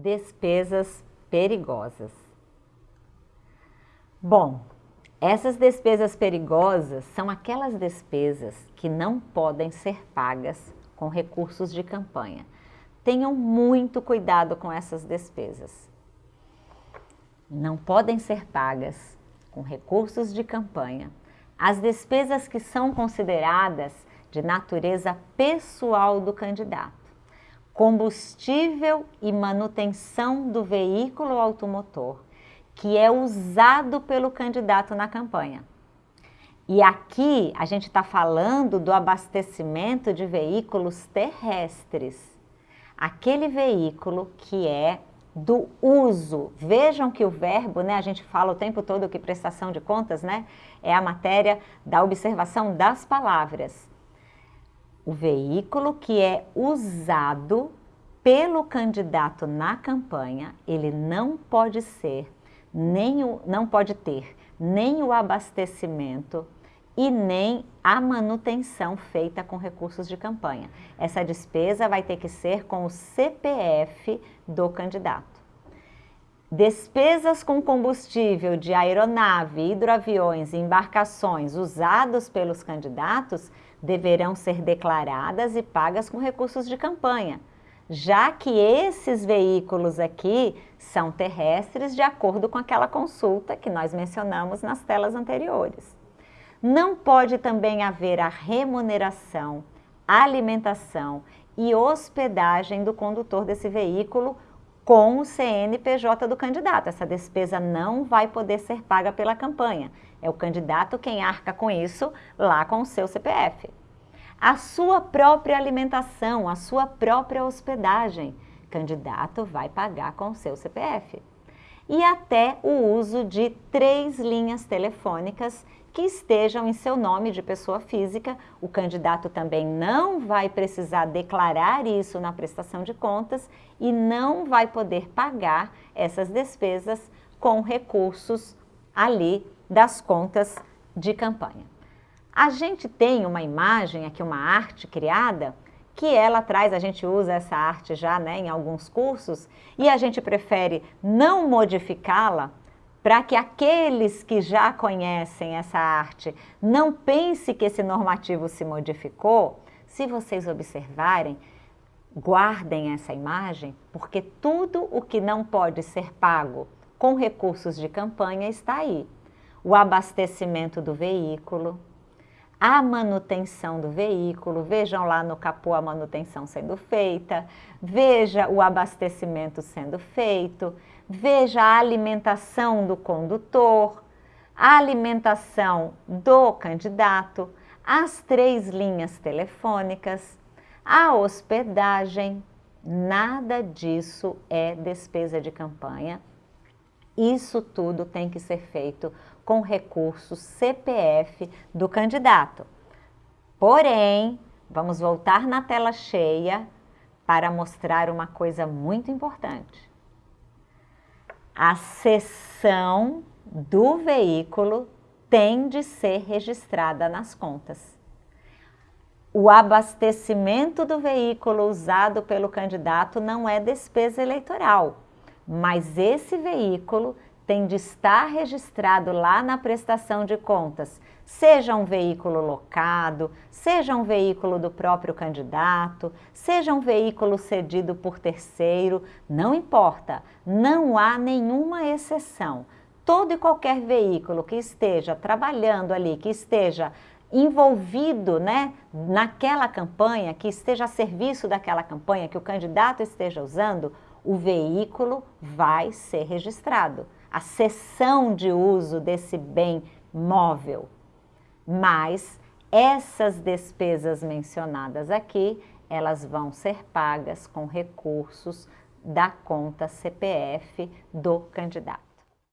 Despesas perigosas. Bom, essas despesas perigosas são aquelas despesas que não podem ser pagas com recursos de campanha. Tenham muito cuidado com essas despesas. Não podem ser pagas com recursos de campanha as despesas que são consideradas de natureza pessoal do candidato combustível e manutenção do veículo automotor que é usado pelo candidato na campanha. E aqui a gente está falando do abastecimento de veículos terrestres. Aquele veículo que é do uso. Vejam que o verbo, né, a gente fala o tempo todo que prestação de contas, né, é a matéria da observação das palavras o veículo que é usado pelo candidato na campanha, ele não pode ser, nem o, não pode ter nem o abastecimento e nem a manutenção feita com recursos de campanha. Essa despesa vai ter que ser com o CPF do candidato. Despesas com combustível de aeronave, hidroaviões e embarcações usados pelos candidatos deverão ser declaradas e pagas com recursos de campanha, já que esses veículos aqui são terrestres de acordo com aquela consulta que nós mencionamos nas telas anteriores. Não pode também haver a remuneração, alimentação e hospedagem do condutor desse veículo com o CNPJ do candidato. Essa despesa não vai poder ser paga pela campanha. É o candidato quem arca com isso lá com o seu CPF. A sua própria alimentação, a sua própria hospedagem, candidato vai pagar com o seu CPF. E até o uso de três linhas telefônicas que estejam em seu nome de pessoa física. O candidato também não vai precisar declarar isso na prestação de contas e não vai poder pagar essas despesas com recursos ali das contas de campanha. A gente tem uma imagem aqui, uma arte criada, que ela traz, a gente usa essa arte já né, em alguns cursos, e a gente prefere não modificá-la para que aqueles que já conhecem essa arte não pense que esse normativo se modificou, se vocês observarem, guardem essa imagem, porque tudo o que não pode ser pago com recursos de campanha está aí. O abastecimento do veículo, a manutenção do veículo, vejam lá no capô a manutenção sendo feita, veja o abastecimento sendo feito, veja a alimentação do condutor, a alimentação do candidato, as três linhas telefônicas, a hospedagem, nada disso é despesa de campanha. Isso tudo tem que ser feito com recursos CPF do candidato. Porém, vamos voltar na tela cheia para mostrar uma coisa muito importante. A seção do veículo tem de ser registrada nas contas. O abastecimento do veículo usado pelo candidato não é despesa eleitoral, mas esse veículo tem de estar registrado lá na prestação de contas, seja um veículo locado, seja um veículo do próprio candidato, seja um veículo cedido por terceiro, não importa, não há nenhuma exceção. Todo e qualquer veículo que esteja trabalhando ali, que esteja envolvido né, naquela campanha, que esteja a serviço daquela campanha, que o candidato esteja usando, o veículo vai ser registrado a cessão de uso desse bem móvel. Mas essas despesas mencionadas aqui, elas vão ser pagas com recursos da conta CPF do candidato.